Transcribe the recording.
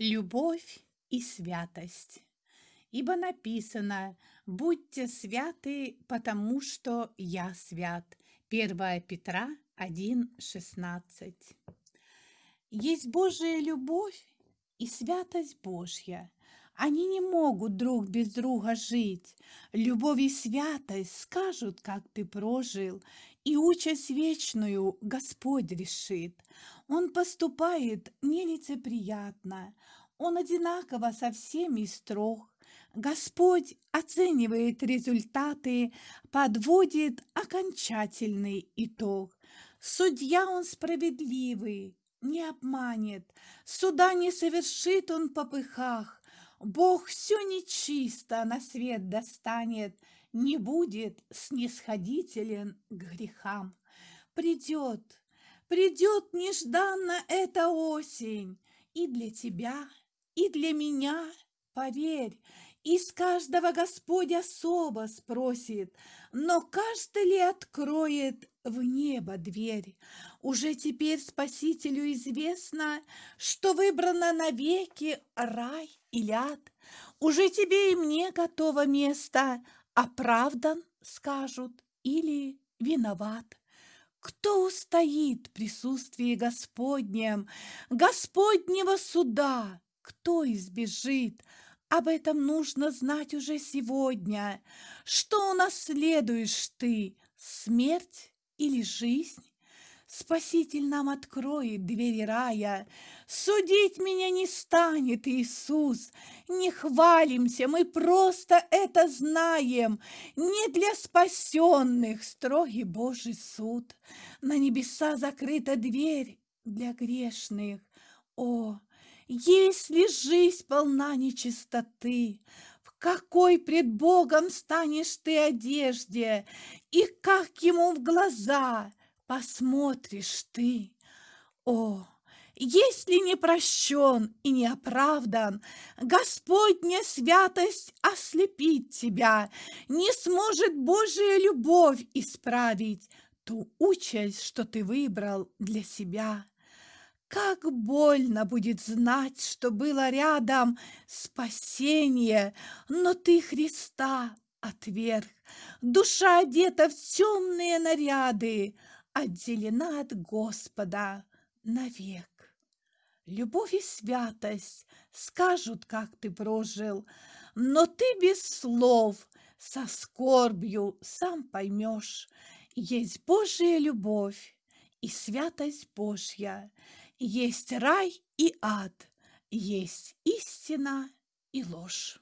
Любовь и святость. Ибо написано «Будьте святы, потому что я свят». 1 Петра 1,16. Есть Божия любовь и святость Божья. Они не могут друг без друга жить. Любовь и святость скажут, как ты прожил, и участь вечную Господь решит. Он поступает нелицеприятно, Он одинаково со всеми строг. Господь оценивает результаты, подводит окончательный итог. Судья Он справедливый, не обманет, суда не совершит Он по пыхах, Бог все нечисто на свет достанет, Не будет снисходителен к грехам. Придет, придет нежданно эта осень, И для тебя, и для меня, поверь, Из каждого Господь особо спросит, Но каждый ли откроет в небо дверь. Уже теперь Спасителю известно, что выбрано навеки рай или ад. Уже тебе и мне готово место, оправдан, скажут, или виноват. Кто устоит в присутствии Господнем, Господнего суда? Кто избежит? Об этом нужно знать уже сегодня. Что унаследуешь ты, смерть или жизнь, Спаситель нам откроет двери рая. Судить меня не станет Иисус. Не хвалимся, мы просто это знаем. Не для спасенных строгий Божий суд. На небеса закрыта дверь для грешных. О, если жизнь полна нечистоты, какой пред Богом станешь ты одежде, И как ему в глаза посмотришь ты? О, если не прощен и не оправдан, Господня святость ослепит тебя, Не сможет Божия любовь исправить Ту участь, что ты выбрал для себя. Как больно будет знать, что было рядом спасение, но ты Христа отверг. Душа одета в темные наряды, отделена от Господа навек. Любовь и святость скажут, как ты прожил, но ты без слов, со скорбью сам поймешь, есть Божья любовь и святость Божья, есть рай и ад, есть истина и ложь.